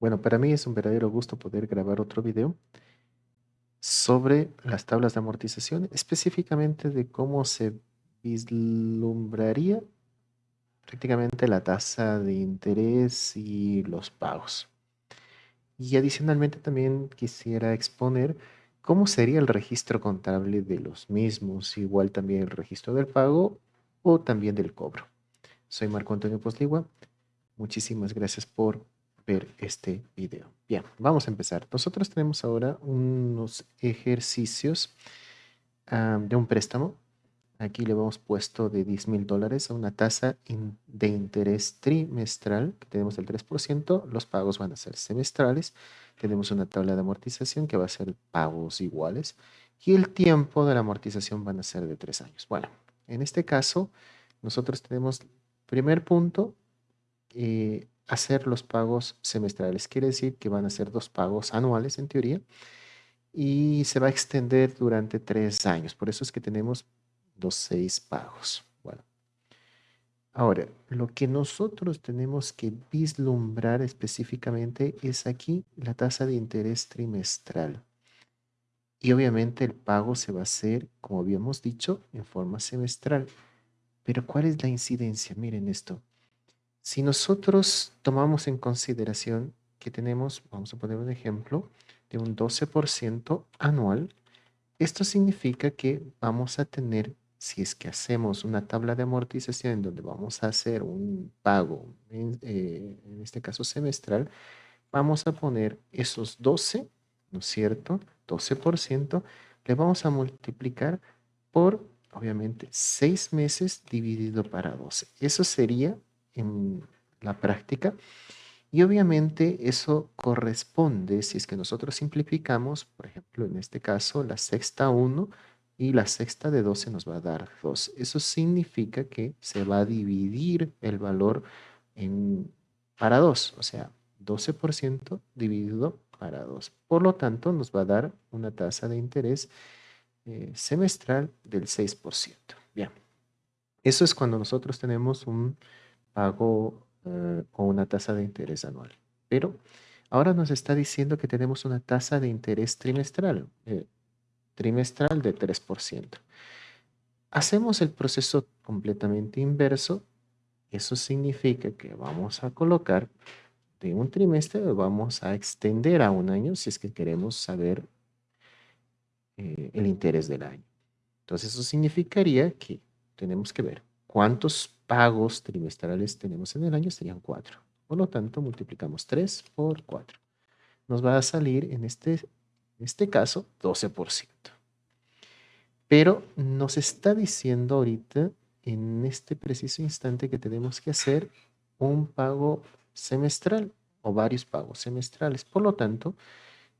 Bueno, para mí es un verdadero gusto poder grabar otro video sobre las tablas de amortización, específicamente de cómo se vislumbraría prácticamente la tasa de interés y los pagos. Y adicionalmente también quisiera exponer cómo sería el registro contable de los mismos, igual también el registro del pago o también del cobro. Soy Marco Antonio Posligua. Muchísimas gracias por ver este video. Bien, vamos a empezar. Nosotros tenemos ahora unos ejercicios de un préstamo. Aquí le hemos puesto de 10 mil dólares a una tasa de interés trimestral, que tenemos el 3%. Los pagos van a ser semestrales. Tenemos una tabla de amortización que va a ser pagos iguales. Y el tiempo de la amortización van a ser de 3 años. Bueno, en este caso, nosotros tenemos primer punto, eh, hacer los pagos semestrales. Quiere decir que van a ser dos pagos anuales en teoría y se va a extender durante tres años. Por eso es que tenemos los seis pagos. Bueno, ahora, lo que nosotros tenemos que vislumbrar específicamente es aquí la tasa de interés trimestral. Y obviamente el pago se va a hacer, como habíamos dicho, en forma semestral. Pero ¿cuál es la incidencia? Miren esto. Si nosotros tomamos en consideración que tenemos, vamos a poner un ejemplo, de un 12% anual, esto significa que vamos a tener, si es que hacemos una tabla de amortización en donde vamos a hacer un pago, en, eh, este caso semestral, vamos a poner esos 12, ¿no es cierto? 12%, le vamos a multiplicar por, obviamente, 6 meses dividido para 12. Eso sería en la práctica. Y obviamente eso corresponde, si es que nosotros simplificamos, por ejemplo, en este caso, la sexta 1 y la sexta de 12 nos va a dar 2. Eso significa que se va a dividir el valor en, para 2, o sea, 12% dividido para 2. Por lo tanto, nos va a dar una tasa de interés eh, semestral del 6%. Bien, eso es cuando nosotros tenemos un pago eh, o una tasa de interés anual. Pero ahora nos está diciendo que tenemos una tasa de interés trimestral, eh, trimestral de 3%. Hacemos el proceso completamente inverso. Eso significa que vamos a colocar de un trimestre, vamos a extender a un año si es que queremos saber eh, el interés del año. Entonces eso significaría que tenemos que ver cuántos pagos trimestrales tenemos en el año serían 4. Por lo tanto, multiplicamos 3 por 4. Nos va a salir en este, en este caso 12%. Pero nos está diciendo ahorita, en este preciso instante, que tenemos que hacer un pago semestral o varios pagos semestrales. Por lo tanto,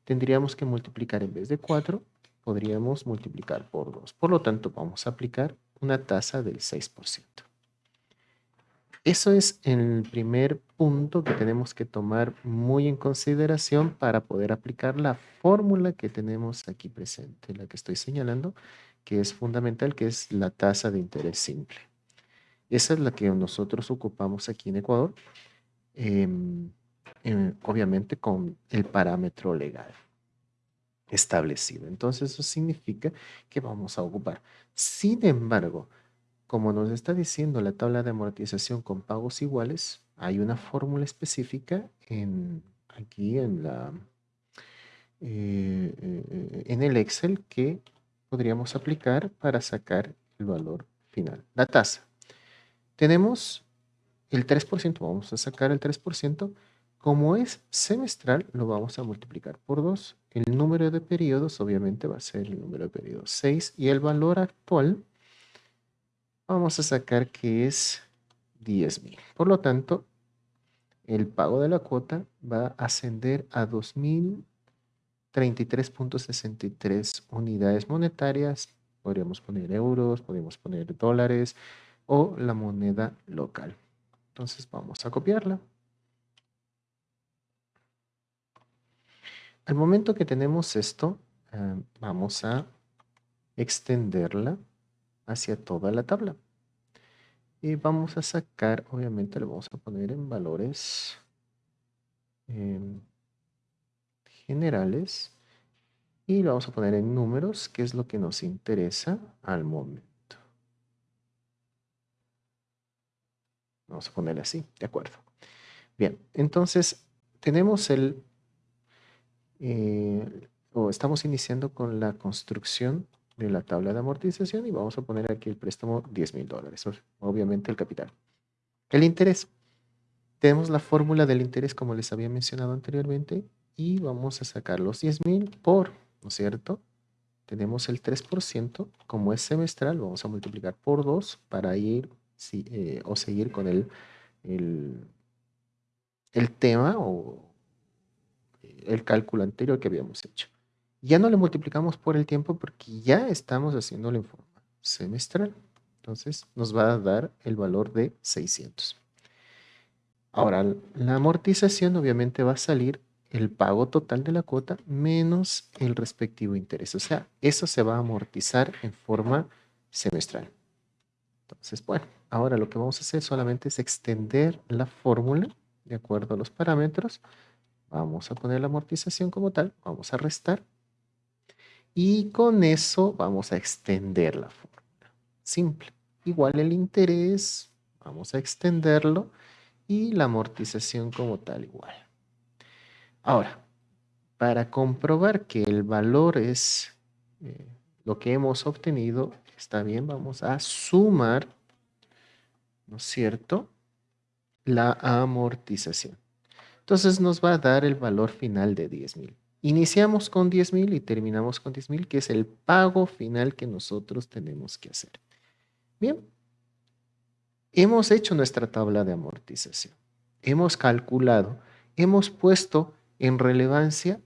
tendríamos que multiplicar en vez de 4, podríamos multiplicar por 2. Por lo tanto, vamos a aplicar una tasa del 6%. Eso es el primer punto que tenemos que tomar muy en consideración para poder aplicar la fórmula que tenemos aquí presente, la que estoy señalando, que es fundamental, que es la tasa de interés simple. Esa es la que nosotros ocupamos aquí en Ecuador, em, em, obviamente con el parámetro legal establecido. Entonces eso significa que vamos a ocupar. Sin embargo, como nos está diciendo la tabla de amortización con pagos iguales, hay una fórmula específica en, aquí en, la, eh, eh, en el Excel que podríamos aplicar para sacar el valor final, la tasa. Tenemos el 3%, vamos a sacar el 3%. Como es semestral, lo vamos a multiplicar por 2. El número de periodos obviamente va a ser el número de periodos 6 y el valor actual vamos a sacar que es 10.000. Por lo tanto, el pago de la cuota va a ascender a 2.033.63 unidades monetarias. Podríamos poner euros, podríamos poner dólares o la moneda local. Entonces vamos a copiarla. Al momento que tenemos esto, eh, vamos a extenderla hacia toda la tabla. Y vamos a sacar, obviamente le vamos a poner en valores, em, generales y lo vamos a poner en números, que es lo que nos interesa al momento. Vamos a ponerle así, de acuerdo. Bien, entonces tenemos el, eh, o estamos iniciando con la construcción de la tabla de amortización y vamos a poner aquí el préstamo 10 mil dólares, obviamente el capital. El interés. Tenemos la fórmula del interés como les había mencionado anteriormente y vamos a sacar los 10 mil por, ¿no es cierto? Tenemos el 3%, como es semestral, vamos a multiplicar por 2 para ir eh, o seguir con el, el, el tema o el cálculo anterior que habíamos hecho. Ya no le multiplicamos por el tiempo porque ya estamos haciéndolo en forma semestral. Entonces nos va a dar el valor de 600. Ahora, la amortización obviamente va a salir el pago total de la cuota menos el respectivo interés. O sea, eso se va a amortizar en forma semestral. Entonces, bueno, ahora lo que vamos a hacer solamente es extender la fórmula de acuerdo a los parámetros. Vamos a poner la amortización como tal, vamos a restar. Y con eso vamos a extender la fórmula. Simple. Igual el interés, vamos a extenderlo y la amortización como tal igual. Ahora, para comprobar que el valor es eh, lo que hemos obtenido, está bien, vamos a sumar, ¿no es cierto?, la amortización. Entonces nos va a dar el valor final de 10,000. Iniciamos con 10,000 y terminamos con 10,000, que es el pago final que nosotros tenemos que hacer. Bien, Hemos hecho nuestra tabla de amortización. Hemos calculado, hemos puesto en relevancia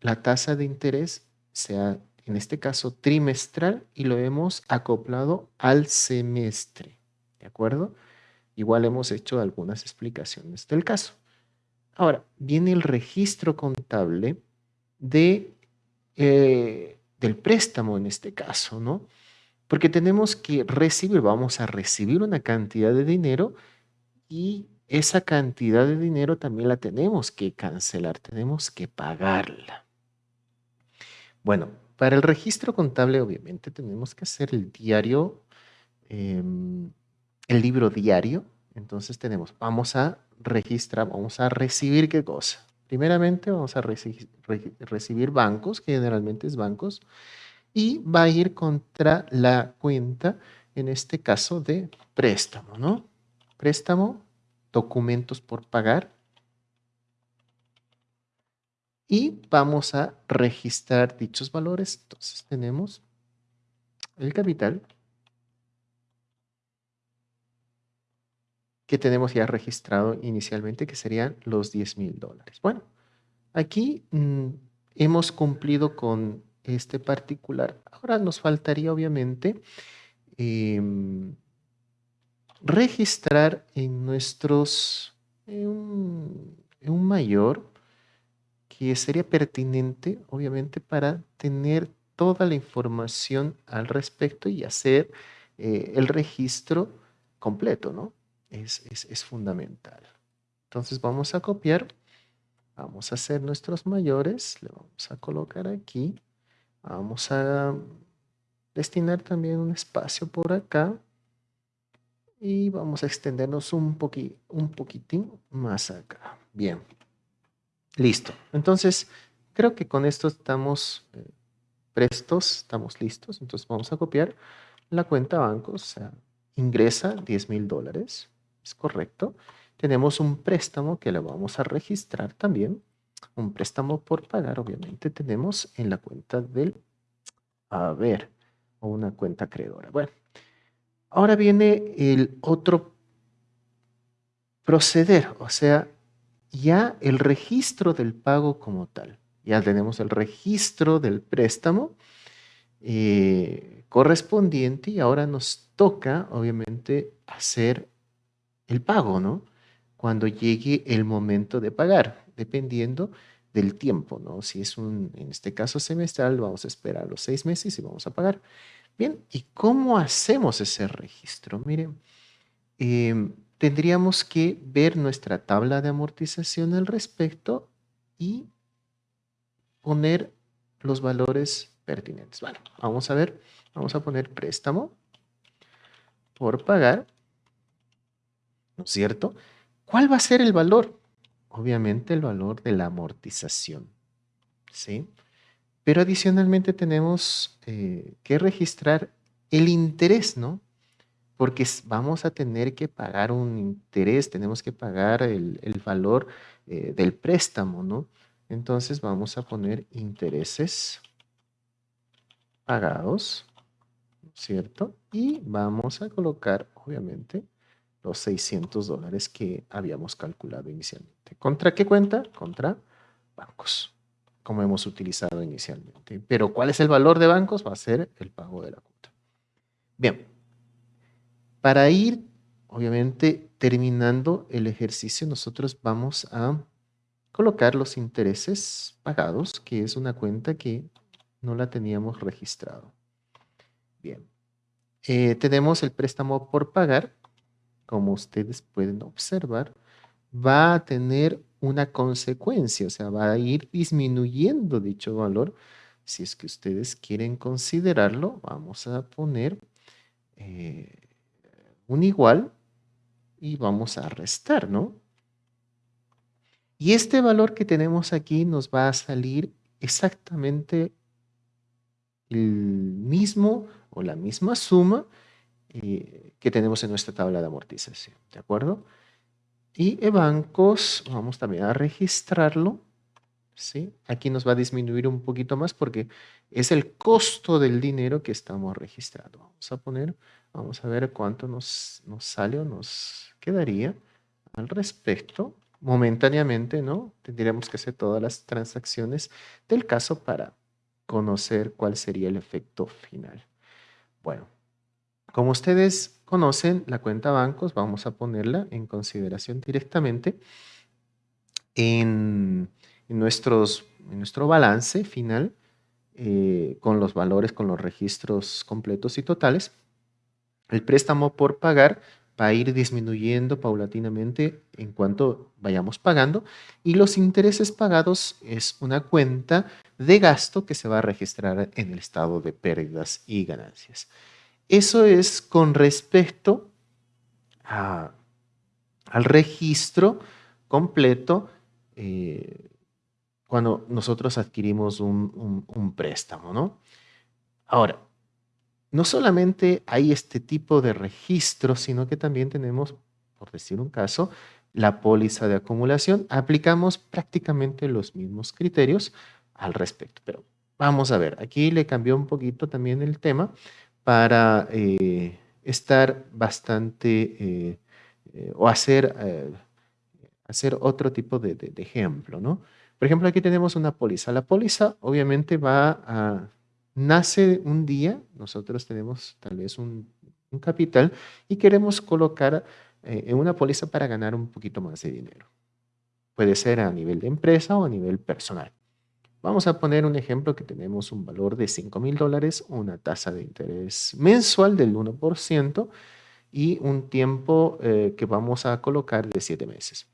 la tasa de interés, sea en este caso trimestral, y lo hemos acoplado al semestre. ¿De acuerdo? Igual hemos hecho algunas explicaciones del caso. Ahora, viene el registro contable de, eh, del préstamo en este caso, ¿no? Porque tenemos que recibir, vamos a recibir una cantidad de dinero y esa cantidad de dinero también la tenemos que cancelar, tenemos que pagarla. Bueno, para el registro contable obviamente tenemos que hacer el diario, em, el libro diario. Entonces tenemos, vamos a registrar, vamos a recibir qué cosa. Primeramente vamos a recibir bancos, que generalmente es bancos, y va a ir contra la cuenta, en este caso de préstamo, ¿no? Préstamo, documentos por pagar. Y vamos a registrar dichos valores. Entonces tenemos el capital que tenemos ya registrado inicialmente, que serían los 10 mil dólares. Bueno, aquí mm, hemos cumplido con este particular. Ahora nos faltaría obviamente em, registrar en nuestros, en un, mayor, que sería pertinente obviamente para tener toda la información al respecto y hacer eh, el registro completo, ¿no? Es, es, fundamental. Entonces vamos a copiar, vamos a hacer nuestros mayores, le vamos a colocar aquí Vamos a destinar también un espacio por acá. Y vamos a extendernos un, un poquitín más acá. Bien. Listo. Entonces, creo que con esto estamos eh, prestos, estamos listos. Entonces vamos a copiar la cuenta banco. O sea, ingresa 10 mil dólares. Es correcto. Tenemos un préstamo que le vamos a registrar también un préstamo por pagar, obviamente, tenemos en la cuenta del haber o una cuenta acreedora. Bueno, ahora viene el otro proceder, o sea, ya el registro del pago como tal. Ya tenemos el registro del préstamo eh, correspondiente y ahora nos toca, obviamente, hacer el pago, ¿no? Cuando llegue el momento de pagar dependiendo del tiempo, ¿no? Si es un, en este caso semestral, vamos a esperar los seis meses y vamos a pagar. Bien, ¿y cómo hacemos ese registro? Miren, em, tendríamos que ver nuestra tabla de amortización al respecto y poner los valores pertinentes. Bueno, vamos a ver, vamos a poner préstamo por pagar, ¿no es cierto? ¿Cuál va a ser el valor? Obviamente el valor de la amortización, ¿sí? Pero adicionalmente tenemos eh, que registrar el interés, ¿no? Porque vamos a tener que pagar un interés, tenemos que pagar el, valor eh, del préstamo, ¿no? Entonces vamos a poner intereses pagados, ¿cierto? Y vamos a colocar, obviamente, los 600 dólares que habíamos calculado inicialmente. ¿Contra qué cuenta? Contra bancos, como hemos utilizado inicialmente. Pero ¿cuál es el valor de bancos? Va a ser el pago de la cuota. Bien, para ir, obviamente, terminando el ejercicio, nosotros vamos a colocar los intereses pagados, que es una cuenta que no la teníamos registrado. Bien, eh, tenemos el préstamo por pagar, como ustedes pueden observar, va a tener una consecuencia, o sea, va a ir disminuyendo dicho valor. Si es que ustedes quieren considerarlo, vamos a poner eh, un igual y vamos a restar, ¿no? Y este valor que tenemos aquí nos va a salir exactamente el mismo o la misma suma que tenemos en nuestra tabla de amortización, ¿de acuerdo? Y bancos, vamos también a registrarlo, ¿sí? Aquí nos va a disminuir un poquito más porque es el costo del dinero que estamos registrando. Vamos a poner, vamos a ver cuánto nos, nos sale o nos quedaría al respecto. Momentáneamente, ¿no? Tendríamos que hacer todas las transacciones del caso para conocer cuál sería el efecto final. Bueno, como ustedes conocen la cuenta bancos, vamos a ponerla en consideración directamente en, nuestro balance final eh, con los valores, con los registros completos y totales. El préstamo por pagar va a ir disminuyendo paulatinamente en cuanto vayamos pagando y los intereses pagados es una cuenta de gasto que se va a registrar en el estado de pérdidas y ganancias. Eso es con respecto al registro completo eh, cuando nosotros adquirimos un, préstamo, ¿no? Ahora, no solamente hay este tipo de registro, sino que también tenemos, por decir un caso, la póliza de acumulación. Aplicamos prácticamente los mismos criterios al respecto, pero vamos a ver, aquí le cambió un poquito también el tema para eh, estar bastante eh, eh, o hacer, hacer otro tipo de, ejemplo, ¿no? Por ejemplo, aquí tenemos una póliza. La póliza obviamente va a, nace un día, nosotros tenemos tal vez un, un capital y queremos colocar en una póliza para ganar un poquito más de dinero. Puede ser a nivel de empresa o a nivel personal. Vamos a poner un ejemplo que tenemos un valor de 5 mil dólares, una tasa de interés mensual del 1% y un tiempo eh, que vamos a colocar de 7 meses.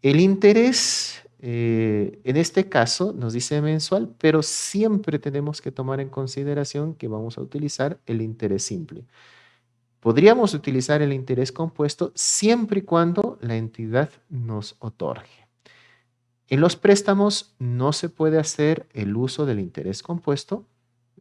El interés, eh, en este caso, nos dice mensual, pero siempre tenemos que tomar en consideración que vamos a utilizar el interés simple. Podríamos utilizar el interés compuesto siempre y cuando la entidad nos otorgue. En los préstamos no se puede hacer el uso del interés compuesto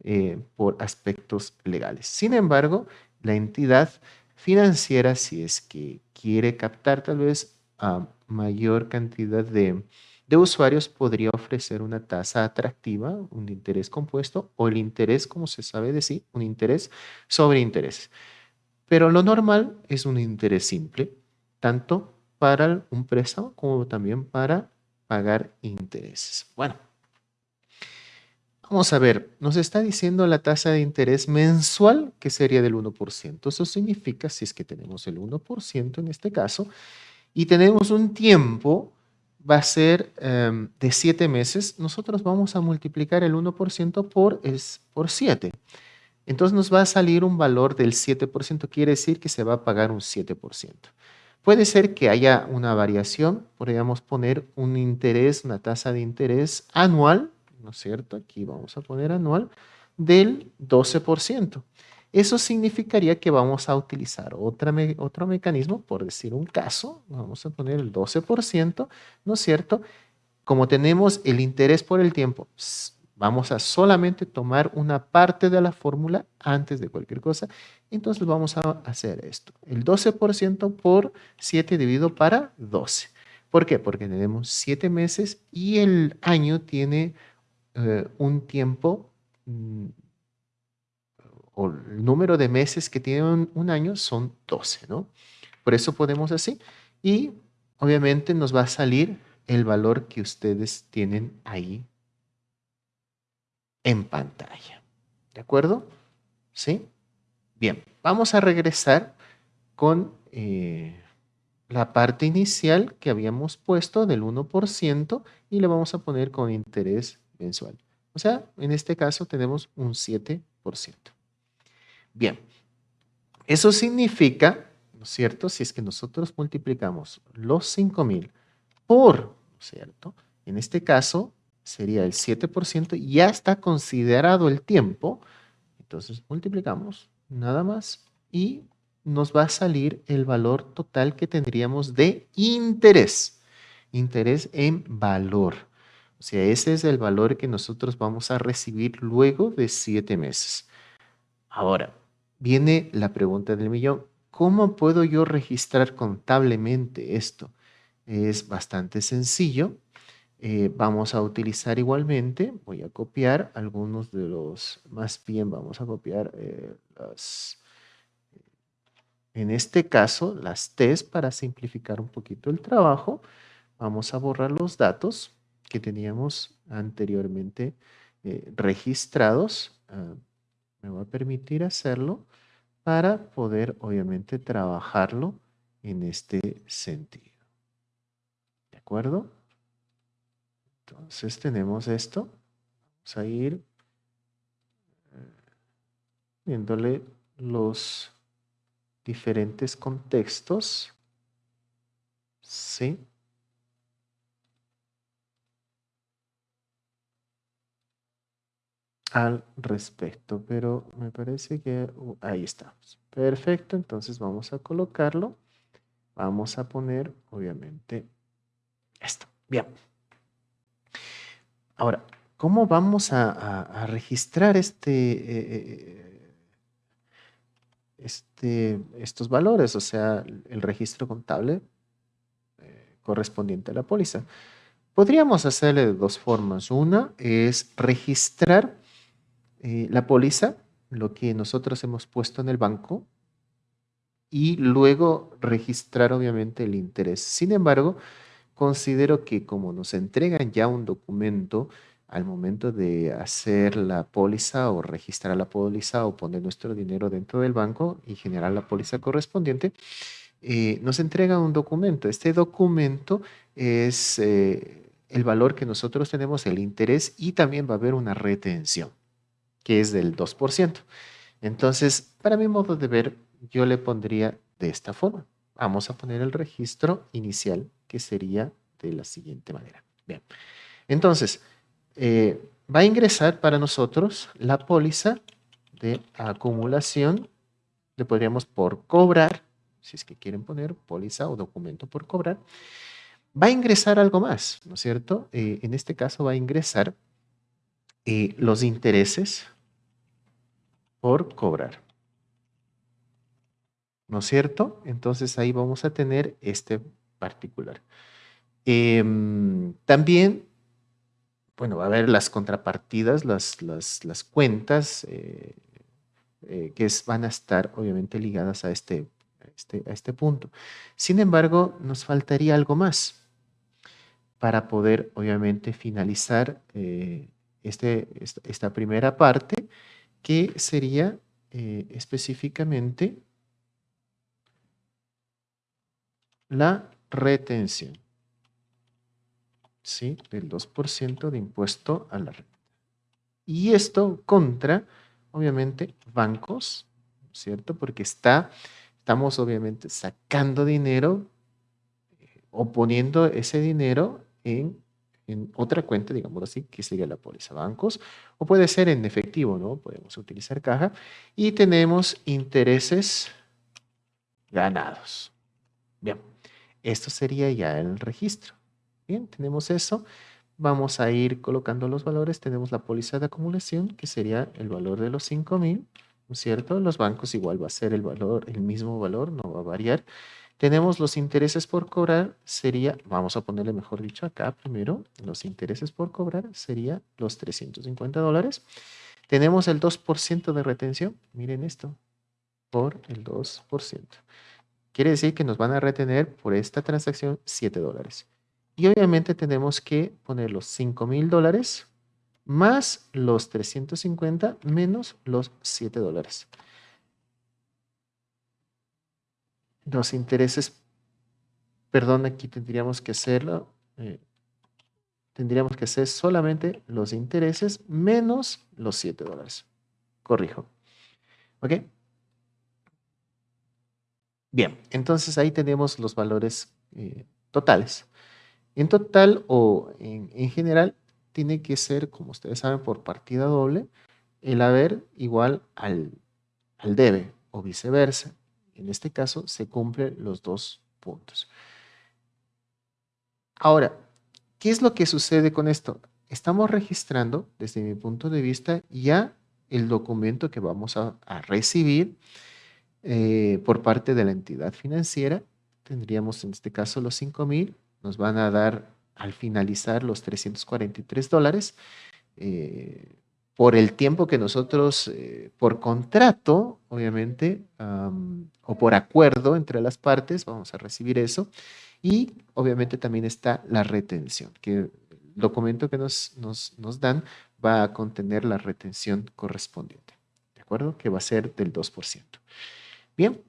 eh, por aspectos legales. Sin embargo, la entidad financiera, si es que quiere captar tal vez a mayor cantidad de, de usuarios, podría ofrecer una tasa atractiva, un interés compuesto o el interés, como se sabe decir, un interés sobre interés. Pero lo normal es un interés simple, tanto para un préstamo como también para pagar intereses. Bueno, vamos a ver, nos está diciendo la tasa de interés mensual que sería del 1%. Eso significa, si es que tenemos el 1% en este caso, y tenemos un tiempo, va a ser em, de 7 meses, nosotros vamos a multiplicar el 1% por, es, por 7. Entonces nos va a salir un valor del 7%, quiere decir que se va a pagar un 7%. Puede ser que haya una variación, podríamos poner un interés, una tasa de interés anual, ¿no es cierto? Aquí vamos a poner anual, del 12%. Eso significaría que vamos a utilizar otro mecanismo, por decir un caso, vamos a poner el 12%, ¿no es cierto? Como tenemos el interés por el tiempo, vamos a solamente tomar una parte de la fórmula antes de cualquier cosa, entonces vamos a hacer esto. El 12% por 7 dividido para 12. ¿Por qué? Porque tenemos 7 meses y el año tiene eh, un tiempo mm, o el número de meses que tiene un, año son 12, ¿no? Por eso podemos así. Y obviamente nos va a salir el valor que ustedes tienen ahí en pantalla. ¿De acuerdo? ¿Sí? Bien, vamos a regresar con eh, la parte inicial que habíamos puesto del 1% y le vamos a poner con interés mensual. O sea, en este caso tenemos un 7%. Bien, eso significa, ¿no es cierto? Si es que nosotros multiplicamos los 5,000 por, ¿no es cierto? En este caso sería el 7% y ya está considerado el tiempo. Entonces multiplicamos nada más y nos va a salir el valor total que tendríamos de interés. Interés en valor. O sea, ese es el valor que nosotros vamos a recibir luego de siete meses. Ahora, viene la pregunta del millón. ¿Cómo puedo yo registrar contablemente esto? Es bastante sencillo. Eh, vamos a utilizar igualmente, voy a copiar algunos de los, más bien vamos a copiar eh, las, en este caso, las T's para simplificar un poquito el trabajo. Vamos a borrar los datos que teníamos anteriormente eh, registrados. Ah, me va a permitir hacerlo para poder obviamente trabajarlo en este sentido. ¿De acuerdo? Entonces tenemos esto. Vamos a ir eh, viéndole los diferentes contextos. ¿Sí? al respecto, pero me parece que uh, ahí estamos. Perfecto, entonces vamos a colocarlo. Vamos a poner, obviamente, esto. Bien. Ahora, ¿cómo vamos a, registrar este, eh, eh, este, estos valores? O sea, el registro contable eh, correspondiente a la póliza. Podríamos hacerle de dos formas. Una es registrar la póliza, lo que nosotros hemos puesto en el banco, y luego registrar obviamente el interés. Sin embargo, considero que como nos entregan ya un documento al momento de hacer la póliza o registrar la póliza o poner nuestro dinero dentro del banco y generar la póliza correspondiente, eh, nos entrega un documento. Este documento es eh, el valor que nosotros tenemos, el interés y también va a haber una retención, que es del 2%. Entonces, para mi modo de ver, yo le pondría de esta forma. Vamos a poner el registro inicial que sería de la siguiente manera. Bien, entonces, eh, va a ingresar para nosotros la póliza de acumulación, le podríamos por cobrar, si es que quieren poner póliza o documento por cobrar, va a ingresar algo más, ¿no es cierto? Eh, en este caso va a ingresar eh, los intereses por cobrar. ¿No es cierto? Entonces ahí vamos a tener este particular. Em, también, bueno, va a haber las contrapartidas, las, las, cuentas eh, eh, que van a estar obviamente ligadas a este, este, a este punto. Sin embargo, nos faltaría algo más para poder obviamente finalizar eh, este, esta, primera parte, que sería específicamente la retención. ¿sí? Del 2% de impuesto a la renta. Y esto contra, obviamente, bancos, ¿cierto? Porque está, estamos obviamente sacando dinero eh, o poniendo ese dinero en en otra cuenta, digamos así, que sería la póliza bancos, o puede ser en efectivo, ¿no? Podemos utilizar caja. Y tenemos intereses ganados. Bien, esto sería ya el registro. Bien, tenemos eso. Vamos a ir colocando los valores. Tenemos la póliza de acumulación, que sería el valor de los 5000, ¿no es cierto? Los bancos igual va a ser el valor, el mismo valor, no va a variar. Tenemos los intereses por cobrar, sería, vamos a ponerle mejor dicho acá primero, los intereses por cobrar sería los 350 dólares. Tenemos el 2% de retención, miren esto, por el 2%. Quiere decir que nos van a retener por esta transacción 7 dólares. Y obviamente tenemos que poner los 5 mil dólares más los 350 menos los 7 dólares. los intereses, perdón, aquí tendríamos que hacerlo, eh, tendríamos que hacer solamente los intereses menos los 7 dólares. Corrijo. ¿Ok? Bien, entonces ahí tenemos los valores eh, totales. En total o en, en, general tiene que ser, como ustedes saben, por partida doble, el haber igual al, al debe o viceversa. En este caso se cumplen los dos puntos. Ahora, ¿qué es lo que sucede con esto? Estamos registrando, desde mi punto de vista, ya el documento que vamos a, recibir eh, por parte de la entidad financiera. Tendríamos en este caso los 5,000, nos van a dar al finalizar los 343 dólares. Eh, por el tiempo que nosotros, eh, por contrato, obviamente, o por acuerdo entre las partes, vamos a recibir eso. Y obviamente también está la retención, que el documento que nos, nos, nos dan va a contener la retención correspondiente, ¿de acuerdo? Que va a ser del 2%. Bien,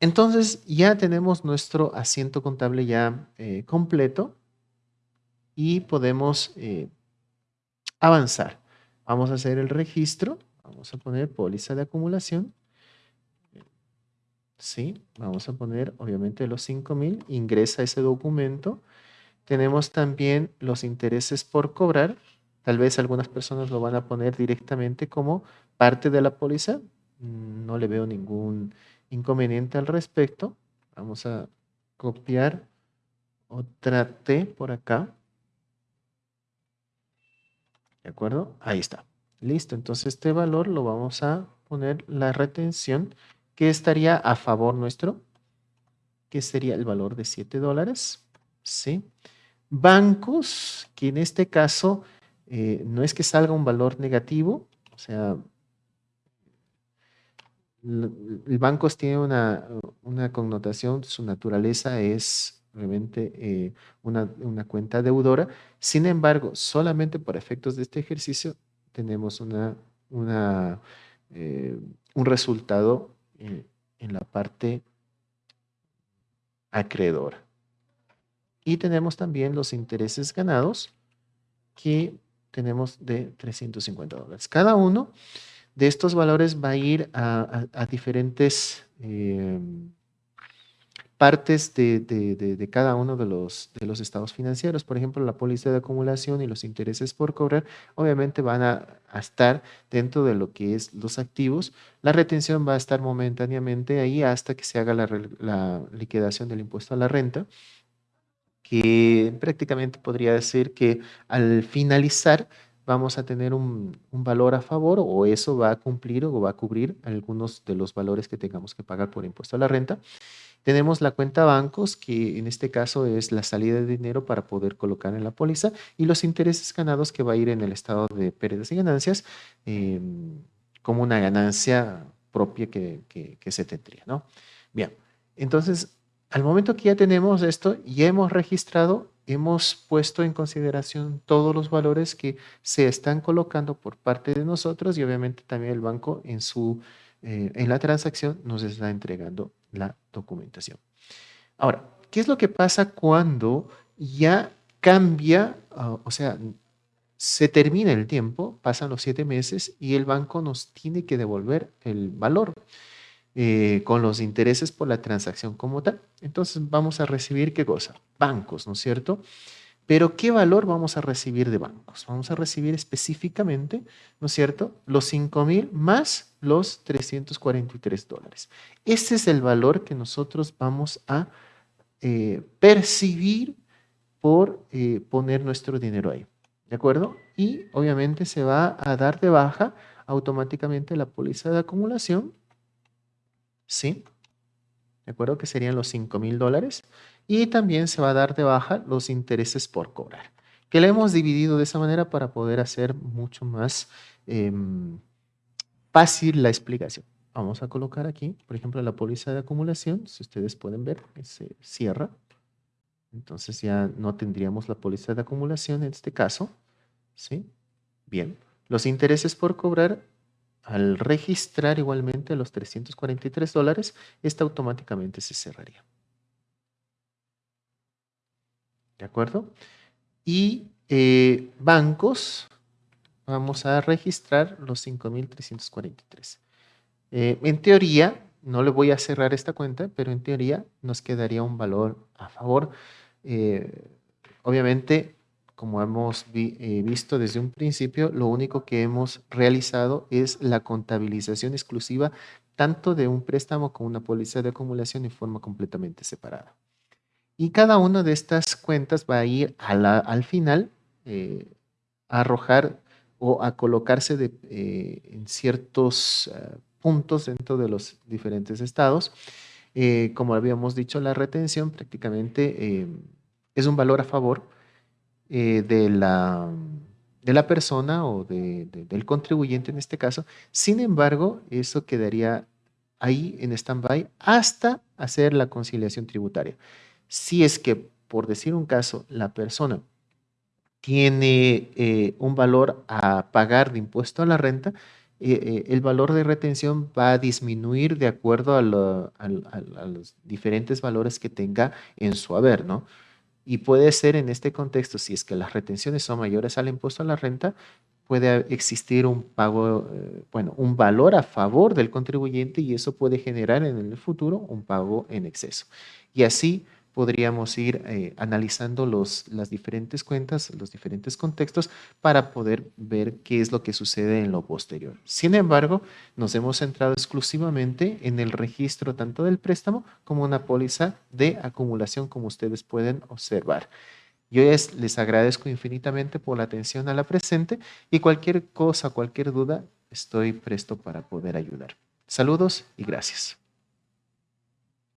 entonces ya tenemos nuestro asiento contable ya eh, completo y podemos eh, avanzar. Vamos a hacer el registro. Vamos a poner póliza de acumulación. Sí, vamos a poner obviamente los 5000. Ingresa ese documento. Tenemos también los intereses por cobrar. Tal vez algunas personas lo van a poner directamente como parte de la póliza. No le veo ningún inconveniente al respecto. Vamos a copiar otra T por acá. ¿De acuerdo? Ahí está. Listo. Entonces este valor lo vamos a poner la retención que estaría a favor nuestro, que sería el valor de 7 dólares. ¿Sí? Bancos, que en este caso eh, no es que salga un valor negativo, o sea, el bancos tiene una, connotación, su naturaleza es obviamente eh, una, cuenta deudora. Sin embargo, solamente por efectos de este ejercicio tenemos eh, un resultado eh, en la parte acreedora. Y tenemos también los intereses ganados que tenemos de 350 dólares. Cada uno de estos valores va a ir a, diferentes partes de, cada uno de los, de los estados financieros. Por ejemplo, la póliza de acumulación y los intereses por cobrar, obviamente van a, estar dentro de lo que es los activos. La retención va a estar momentáneamente ahí hasta que se haga la, liquidación del impuesto a la renta, que prácticamente podría decir que al finalizar vamos a tener un, un, valor a favor o eso va a cumplir o va a cubrir algunos de los valores que tengamos que pagar por impuesto a la renta. Tenemos la cuenta bancos, que en este caso es la salida de dinero para poder colocar en la póliza, y los intereses ganados que va a ir en el estado de pérdidas y ganancias em, como una ganancia propia que, que, se tendría, ¿no? Bien, entonces, al momento que ya tenemos esto, ya hemos registrado, hemos puesto en consideración todos los valores que se están colocando por parte de nosotros y obviamente también el banco en su eh, en la transacción nos está entregando la documentación. Ahora, ¿qué es lo que pasa cuando ya cambia, ah, o sea, se termina el tiempo, pasan los siete meses y el banco nos tiene que devolver el valor eh, con los intereses por la transacción como tal? Entonces vamos a recibir qué cosa? Bancos, ¿no es cierto? Pero ¿qué valor vamos a recibir de bancos? Vamos a recibir específicamente, ¿no es cierto?, los 5 mil más los 343 dólares. Ese es el valor que nosotros vamos a eh, percibir por eh, poner nuestro dinero ahí. ¿De acuerdo? Y obviamente se va a dar de baja automáticamente la póliza de acumulación. ¿Sí? ¿De acuerdo? Que serían los 5 mil dólares. Y también se va a dar de baja los intereses por cobrar. Que le hemos dividido de esa manera para poder hacer mucho más em, fácil la explicación. Vamos a colocar aquí, por ejemplo, la póliza de acumulación. Si ustedes pueden ver, se cierra. Entonces ya no tendríamos la póliza de acumulación en este caso. ¿Sí? Bien. Los intereses por cobrar, al registrar igualmente los 343 dólares, esta automáticamente se cerraría. ¿De acuerdo? Y eh, bancos, vamos a registrar los 5.343. Eh, en teoría, no le voy a cerrar esta cuenta, pero en teoría nos quedaría un valor a favor. Eh, obviamente, como hemos eh, visto desde un principio, lo único que hemos realizado es la contabilización exclusiva tanto de un préstamo como una póliza de acumulación en forma completamente separada. Y cada una de estas cuentas va a ir al final eh, a arrojar o a colocarse eh, en ciertos puntos dentro de los diferentes estados. como habíamos dicho, la retención prácticamente es un valor a favor eh, de, la, de la persona o del contribuyente en este caso. Sin embargo, eso quedaría ahí en stand-by hasta hacer la conciliación tributaria. Si es que, por decir un caso, la persona tiene eh, un valor a pagar de impuesto a la renta, eh, el valor de retención va a disminuir de acuerdo a, a, los diferentes valores que tenga en su haber, ¿no? Y puede ser en este contexto, si es que las retenciones son mayores al impuesto a la renta, puede existir un pago, eh, bueno, un valor a favor del contribuyente y eso puede generar en el futuro un pago en exceso. Y así podríamos ir eh, analizando los, las diferentes cuentas, los diferentes contextos para poder ver qué es lo que sucede en lo posterior. Sin embargo, nos hemos centrado exclusivamente en el registro tanto del préstamo como una póliza de acumulación, como ustedes pueden observar. Yo les agradezco infinitamente por la atención a la presente y cualquier cosa, cualquier duda, estoy presto para poder ayudar. Saludos y gracias.